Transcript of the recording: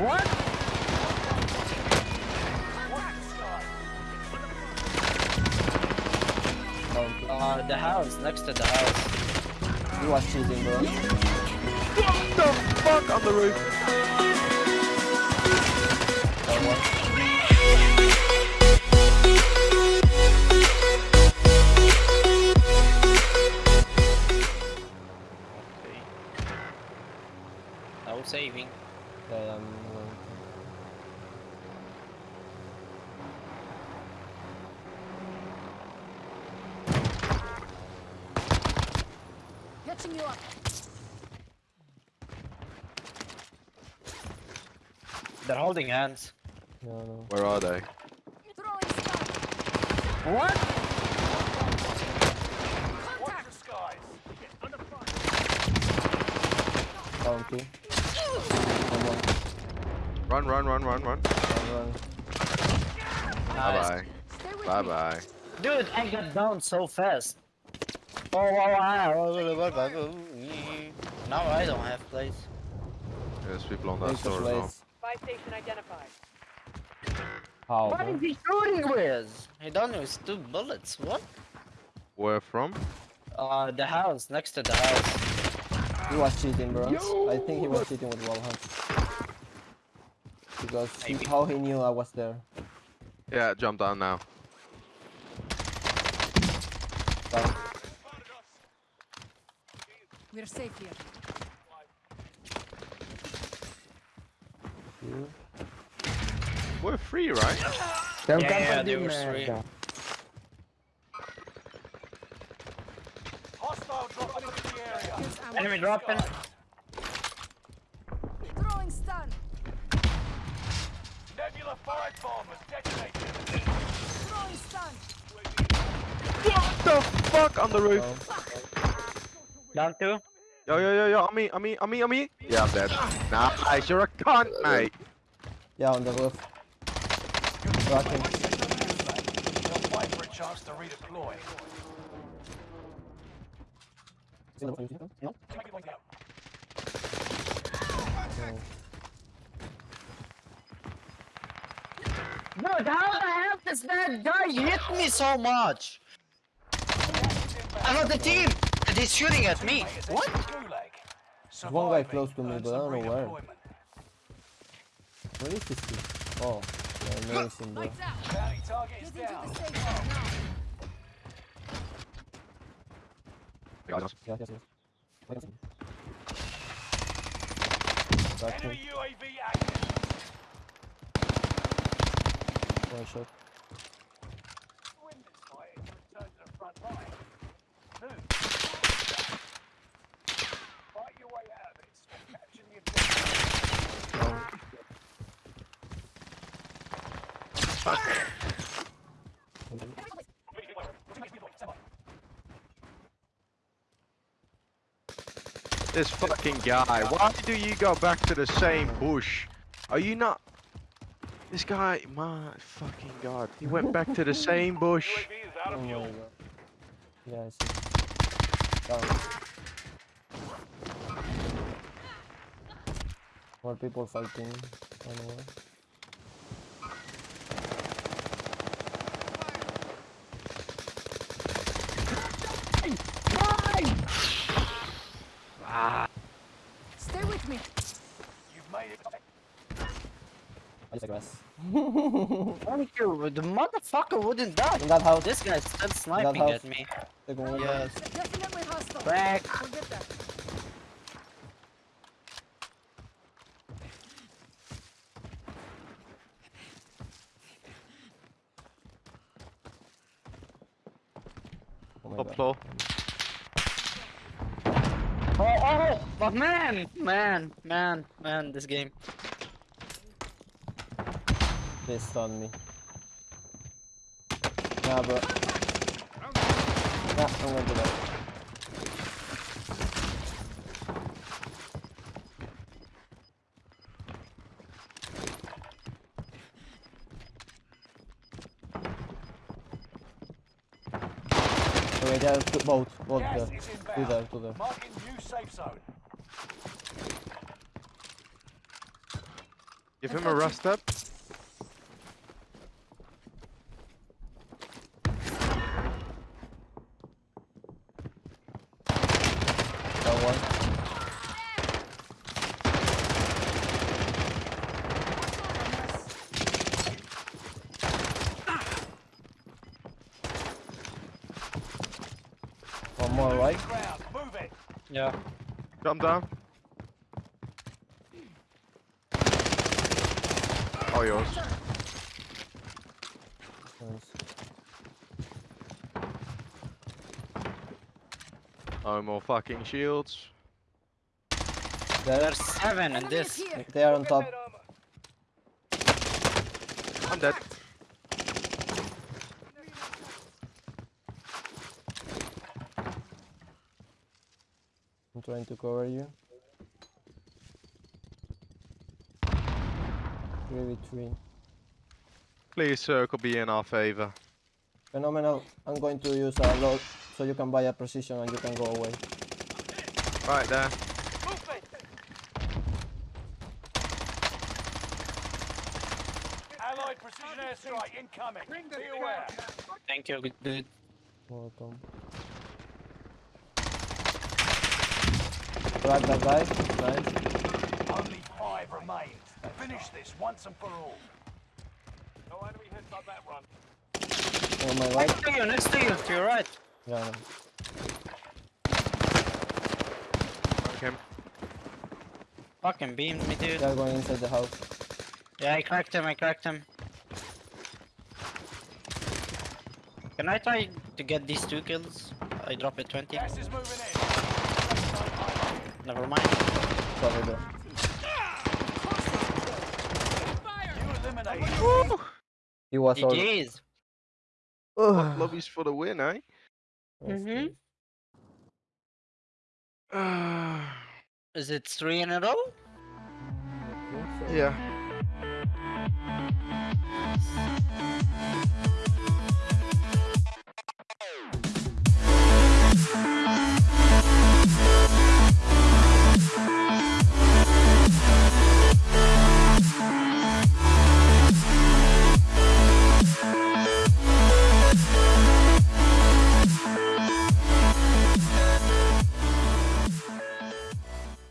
What? Uh, the house, next to the house. You was cheating, bro. What the fuck on the roof? No saving. Yeah, I'm going. Catching you up. They're holding hands. No, no. Where are they? Throwing stun. What? Contact. Down two. One more. Run, run, run, run, run. Run. Bye Nice. bye. Stay with Bye me. bye. Dude, I got down so fast. Oh, wow, wow. Now I don't have place. There's people on that store as well. place. Buy station identified. How, What bro? is he shooting with? He done with two bullets. What? Where from? Uh, the house, next to the house. He was cheating, bro. I think he was cheating with wall hunt. Because he, how he knew I was there. Yeah, jump down now. Down. We're safe here. Two. We're free, right? Yeah, yeah, they were three. Here's. Enemy dropping. Throwing stun. Throwing stun. What the fuck on the roof? Down two. Yo, yo, yo, yo, on me, on me, on me, on me. Yeah, I'm dead. Nice, you're a cunt, mate. Yeah, on the roof. Rocking. No. Dude, how the hell does that guy hit me so much? Another team and he's shooting at me. What? There's one guy close to me, but I don't know where. Where is this kid? Oh, yeah, amazing, bro. Lights out. Get into the safe zone now. Shot. This fucking guy. Why do you go back to the same bush? Are you not? This guy, my fucking god. He went back to the same bush. Oh. More people fighting. I don't know where. Stay with me. I just guess. Thank you. The motherfucker wouldn't die. In that house. This guy's still sniping at me. Second one. Yes. Definitely. Back. We'll. Oh my Top Oh, oh, oh but man, man, man, man, this game. They stunned me. Nah, bro. Nah, I'm gonna do that. Okay, there's two, both, both there. Two there, two there. Give him a got rust up. One. One more right. Yeah. Jump down. Oh, yours. Nice. No more fucking shields. There, are seven in this. here. they are on top. I'm dead. I'm trying to cover you. Three v three. Please circle be in our favor. Phenomenal. I'm going to use a load so you can buy a precision and you can go away. Right there. Allied precision airstrike incoming. Be aware. Thank you, good dude. Welcome. Crack that guy. Nice. Only five remain. Finish this once and for all. No enemy hit on that one. On my right. Next to you, next to you, to your right. Yeah, I know. Okay. Fucking beamed me, dude. They are going inside the house. Yeah, I cracked him, I cracked him. Can I try to get these two kills? I drop it 20. Gas is moving in. Never mind. Cover there. He was all. GG's. Ugh. Lobbies for the win, eh? Mhm. Uh, Is it three in a row? yeah.